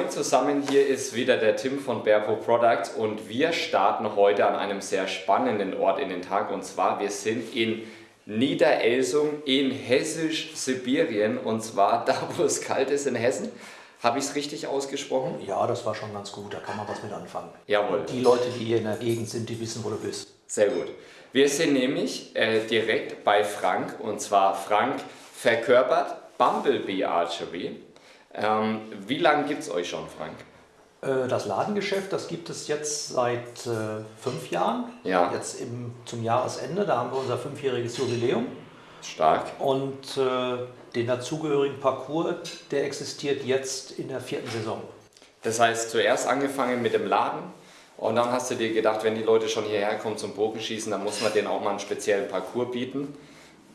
Moin zusammen, hier ist wieder der Tim von Berpo Products und wir starten heute an einem sehr spannenden Ort in den Tag und zwar wir sind in Niederelsung in Hessisch-Sibirien und zwar da, wo es kalt ist in Hessen. Habe ich es richtig ausgesprochen? Ja, das war schon ganz gut, da kann man was mit anfangen. Jawohl. Die Leute, die hier in der Gegend sind, die wissen, wo du bist. Sehr gut. Wir sind nämlich äh, direkt bei Frank und zwar Frank verkörpert Bumblebee Archery. Ähm, wie lange gibt es euch schon, Frank? Äh, das Ladengeschäft, das gibt es jetzt seit äh, fünf Jahren. Ja. Jetzt im, zum Jahresende, da haben wir unser fünfjähriges Jubiläum. Stark. Und äh, den dazugehörigen Parcours, der existiert jetzt in der vierten Saison. Das heißt, zuerst angefangen mit dem Laden und dann hast du dir gedacht, wenn die Leute schon hierher kommen zum Bogenschießen, dann muss man denen auch mal einen speziellen Parcours bieten.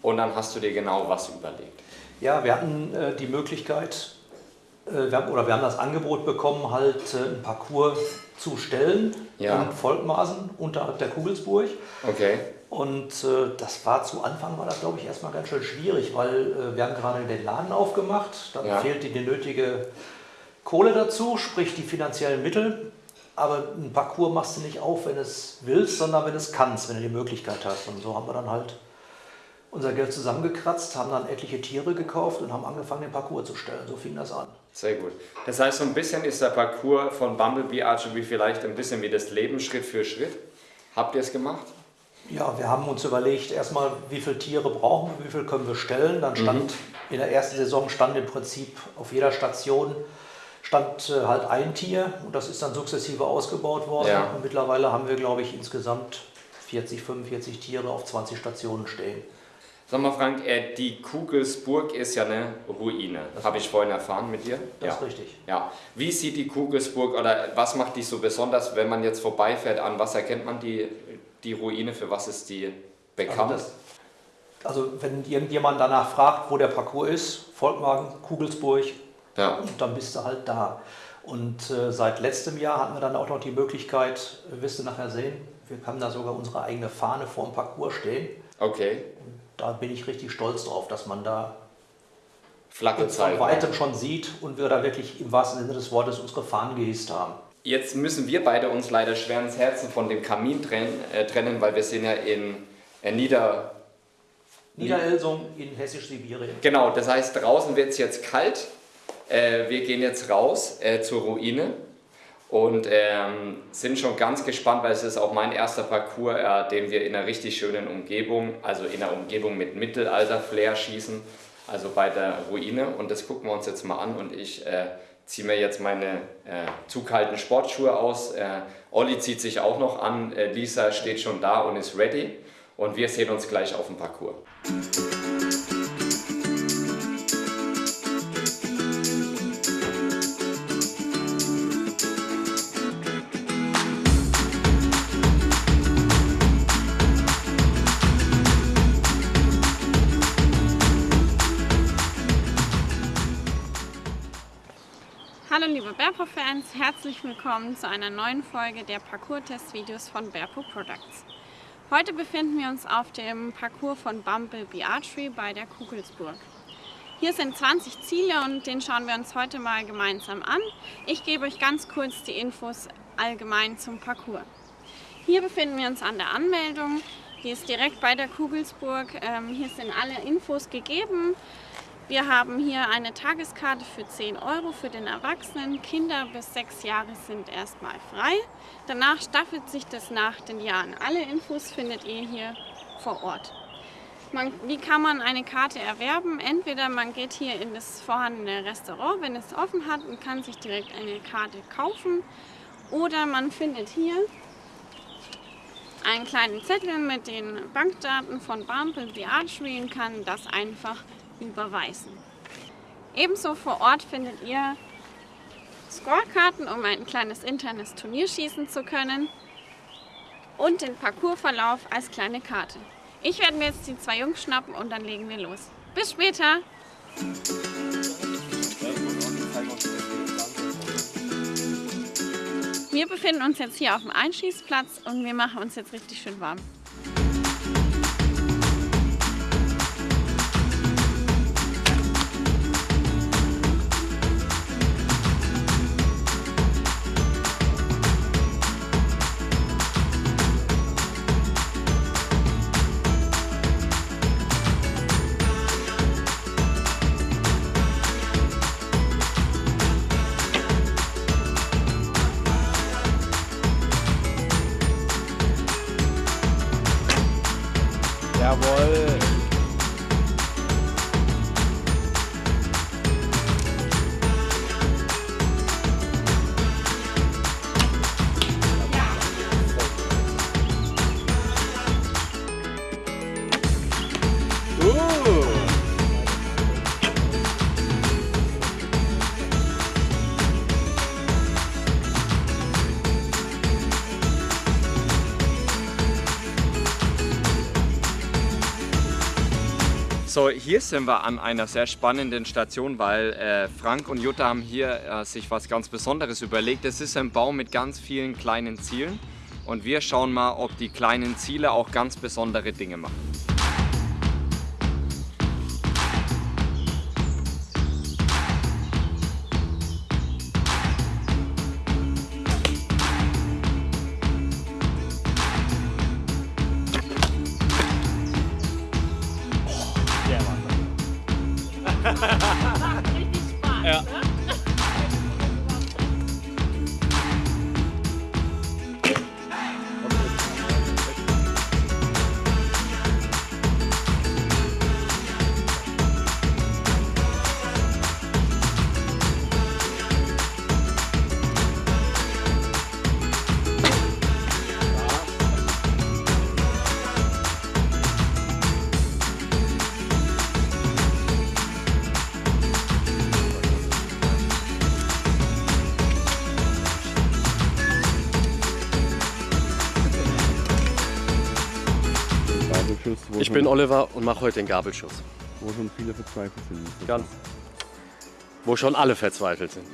Und dann hast du dir genau was überlegt. Ja, wir hatten äh, die Möglichkeit, wir haben, oder wir haben das Angebot bekommen, halt äh, einen Parcours zu stellen Ja. in Volkmaßen unterhalb der Kugelsburg. Okay. Und äh, das war zu Anfang, war das glaube ich erstmal ganz schön schwierig, weil äh, wir haben gerade den Laden aufgemacht, dann Ja. fehlte die nötige Kohle dazu, sprich die finanziellen Mittel. Aber ein Parcours machst du nicht auf, wenn du es willst, sondern wenn du es kannst, wenn du die Möglichkeit hast. Und so haben wir dann halt unser Geld zusammengekratzt, haben dann etliche Tiere gekauft und haben angefangen, den Parcours zu stellen. So fing das an. Sehr gut. Das heißt, so ein bisschen ist der Parcours von Bumblebee Archery vielleicht ein bisschen wie das Leben Schritt für Schritt. Habt ihr es gemacht? Ja, wir haben uns überlegt, erstmal, wie viele Tiere brauchen wir, wie viel können wir stellen. Dann stand in der ersten Saison stand im Prinzip auf jeder Station stand äh, halt ein Tier und das ist dann sukzessive ausgebaut worden. Ja. Und mittlerweile haben wir, glaube ich, insgesamt 40, 45 Tiere auf 20 Stationen stehen. Sag mal, Frank, äh, die Kugelsburg ist ja eine Ruine. Habe ich vorhin erfahren mit dir? Das ja. ist richtig. Ja. Wie sieht die Kugelsburg oder was macht die so besonders, wenn man jetzt vorbeifährt? An was erkennt man die, die Ruine? Für was ist die bekannt? Also, das, also wenn irgendjemand danach fragt, wo der Parcours ist, Volkmagen, Kugelsburg, ja. und dann bist du halt da. Und äh, seit letztem Jahr hatten wir dann auch noch die Möglichkeit, wirst du nachher sehen, wir haben da sogar unsere eigene Fahne vor dem Parcours stehen. Okay. Da bin ich richtig stolz drauf, dass man da Flagge von zeigen. weitem schon sieht und wir da wirklich im wahrsten Sinne des Wortes unsere Fahnen gehisst haben. Jetzt müssen wir beide uns leider schwer ins Herzen von dem Kamin trennen, äh, trennen weil wir sind ja in äh, Nieder... Niederelsung in Hessisch-Sibirien. Genau, das heißt, draußen wird es jetzt kalt. Äh, wir gehen jetzt raus äh, zur Ruine und ähm, sind schon ganz gespannt, weil es ist auch mein erster Parcours, äh, den wir in einer richtig schönen Umgebung, also in einer Umgebung mit Mittelalter-Flair schießen, also bei der Ruine. Und das gucken wir uns jetzt mal an und ich äh, ziehe mir jetzt meine äh, zu kalten Sportschuhe aus. Äh, Olli zieht sich auch noch an, äh, Lisa steht schon da und ist ready und wir sehen uns gleich auf dem Parcours. Berpo-Fans, herzlich willkommen zu einer neuen Folge der Parcours-Test-Videos von Berpo Products. Heute befinden wir uns auf dem Parcours von Bumblebee Archery bei der Kugelsburg. Hier sind 20 Ziele und den schauen wir uns heute mal gemeinsam an. Ich gebe euch ganz kurz die Infos allgemein zum Parcours. Hier befinden wir uns an der Anmeldung. Die ist direkt bei der Kugelsburg. Ähm, hier sind alle Infos gegeben. Wir haben hier eine Tageskarte für 10 Euro für den Erwachsenen. Kinder bis 6 Jahre sind erstmal frei. Danach staffelt sich das nach den Jahren. Alle Infos findet ihr hier vor Ort. Man, wie kann man eine Karte erwerben? Entweder man geht hier in das vorhandene Restaurant, wenn es offen hat, und kann sich direkt eine Karte kaufen. Oder man findet hier einen kleinen Zettel mit den Bankdaten von Bumblebee Archery und kann das einfach überweisen. Ebenso vor Ort findet ihr Scorekarten, um ein kleines internes Turnier schießen zu können und den Parcoursverlauf als kleine Karte. Ich werde mir jetzt die zwei Jungs schnappen und dann legen wir los. Bis später! Wir befinden uns jetzt hier auf dem Einschießplatz und wir machen uns jetzt richtig schön warm. Jawohl. So, hier sind wir an einer sehr spannenden Station, weil äh, Frank und Jutta haben hier äh, sich was ganz Besonderes überlegt. Es ist ein Baum mit ganz vielen kleinen Zielen und wir schauen mal, ob die kleinen Ziele auch ganz besondere Dinge machen. Wo, Ich bin Oliver und mache heute den Gabelschuss. wo schon viele verzweifelt sind. Ganz. Wo schon alle verzweifelt sind.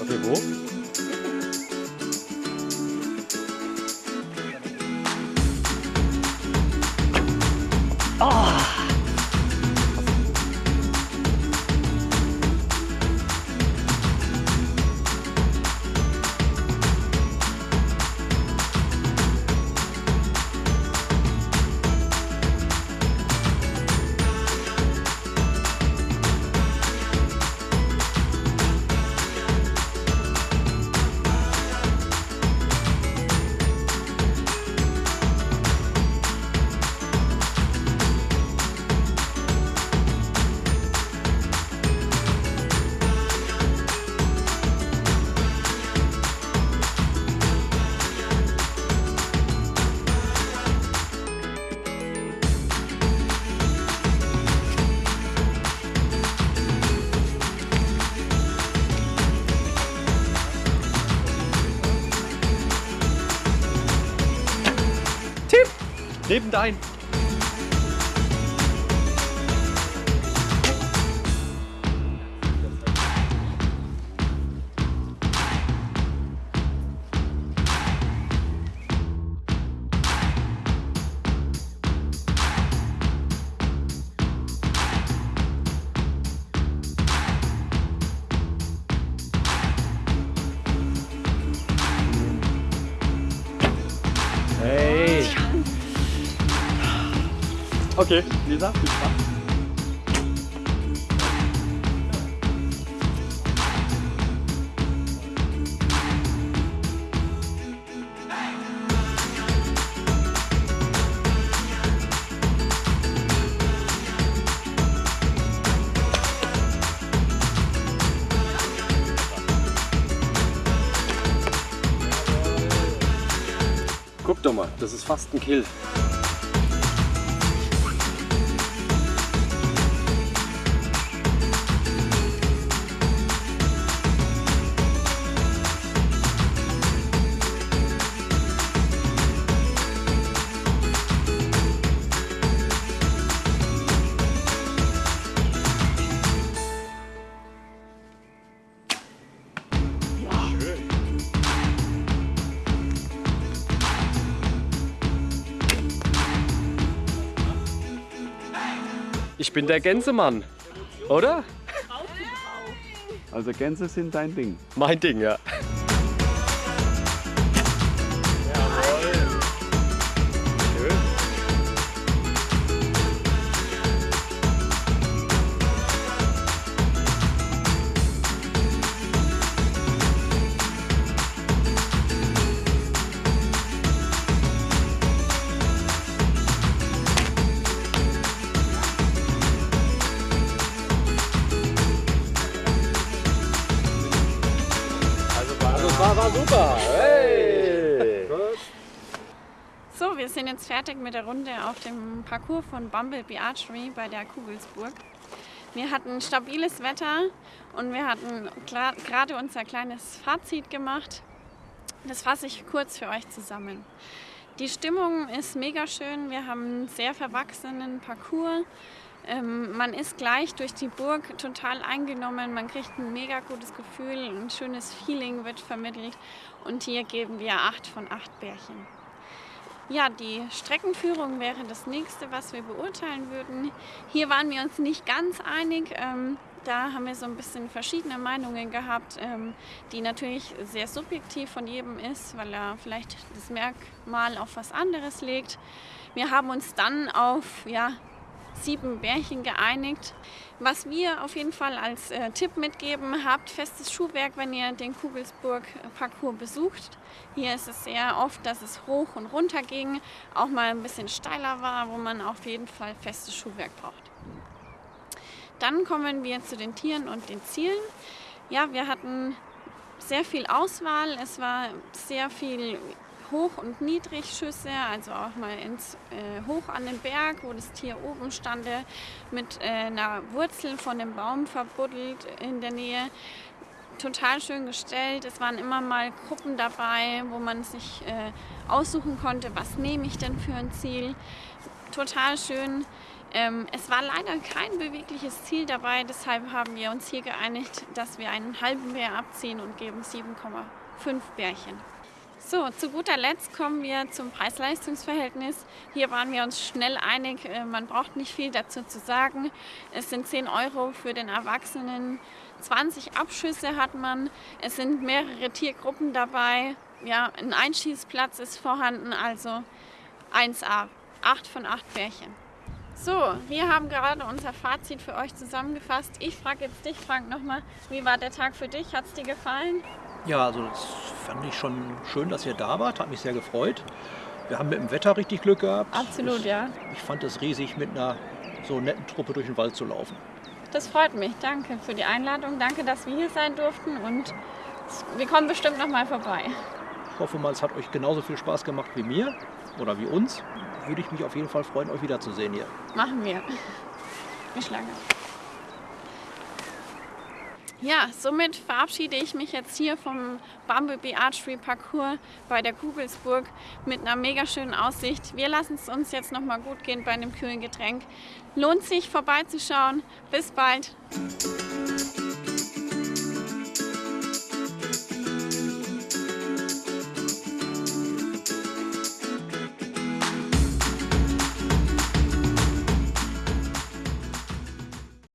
Okay, wo? Neben dein. Okay, Lisa, viel Spaß. Guck doch mal, das ist fast ein Kill. Ich bin der Gänsemann, oder? Also Gänse sind dein Ding. Mein Ding, ja. Fertig mit der Runde auf dem Parcours von Bumblebee Archery bei der Kugelsburg. Wir hatten stabiles Wetter und wir hatten gerade unser kleines Fazit gemacht. Das fasse ich kurz für euch zusammen. Die Stimmung ist mega schön. Wir haben einen sehr verwachsenen Parcours. Ähm, man ist gleich durch die Burg total eingenommen. Man kriegt ein mega gutes Gefühl, ein schönes Feeling wird vermittelt. Und hier geben wir acht von acht Bärchen. Ja, die Streckenführung wäre das nächste, was wir beurteilen würden. Hier waren wir uns nicht ganz einig. Ähm, da haben wir so ein bisschen verschiedene Meinungen gehabt, ähm, die natürlich sehr subjektiv von jedem ist, weil er vielleicht das Merkmal auf was anderes legt. Wir haben uns dann auf ja, sieben Bärchen geeinigt. Was wir auf jeden Fall als äh, Tipp mitgeben, habt festes Schuhwerk, wenn ihr den Kugelsburg-Parcours besucht. Hier ist es sehr oft, dass es hoch und runter ging, auch mal ein bisschen steiler war, wo man auf jeden Fall festes Schuhwerk braucht. Dann kommen wir zu den Tieren und den Zielen. Ja, wir hatten sehr viel Auswahl. Es war sehr viel Hoch- und Niedrigschüsse, also auch mal ins, äh, hoch an den Berg, wo das Tier oben stand, mit äh, einer Wurzel von dem Baum verbuddelt in der Nähe. Total schön gestellt. Es waren immer mal Gruppen dabei, wo man sich äh, aussuchen konnte, was nehme ich denn für ein Ziel. Total schön. Ähm, es war leider kein bewegliches Ziel dabei, deshalb haben wir uns hier geeinigt, dass wir einen halben Bär abziehen und geben 7,5 Bärchen. So, zu guter Letzt kommen wir zum Preis-Leistungs-Verhältnis. Hier waren wir uns schnell einig, äh, man braucht nicht viel dazu zu sagen. Es sind 10 Euro für den Erwachsenen, 20 Abschüsse hat man, es sind mehrere Tiergruppen dabei, ja, ein Einschießplatz ist vorhanden, also 1A, 8 von 8 Bärchen. So, wir haben gerade unser Fazit für euch zusammengefasst. Ich frage jetzt dich, Frank, nochmal, wie war der Tag für dich? Hat es dir gefallen? Ja, also das fand ich schon schön, dass ihr da wart. Hat mich sehr gefreut. Wir haben mit dem Wetter richtig Glück gehabt. Absolut, ich, ja. Ich fand es riesig, mit einer so netten Truppe durch den Wald zu laufen. Das freut mich. Danke für die Einladung. Danke, dass wir hier sein durften und wir kommen bestimmt noch mal vorbei. Ich hoffe mal, es hat euch genauso viel Spaß gemacht wie mir oder wie uns würde ich mich auf jeden Fall freuen, euch wiederzusehen hier. Machen wir. Bis lange. Ja, somit verabschiede ich mich jetzt hier vom Bumblebee Archery Parcours bei der Kugelsburg mit einer mega schönen Aussicht. Wir lassen es uns jetzt noch mal gut gehen bei einem kühlen Getränk. Lohnt sich vorbeizuschauen. Bis bald.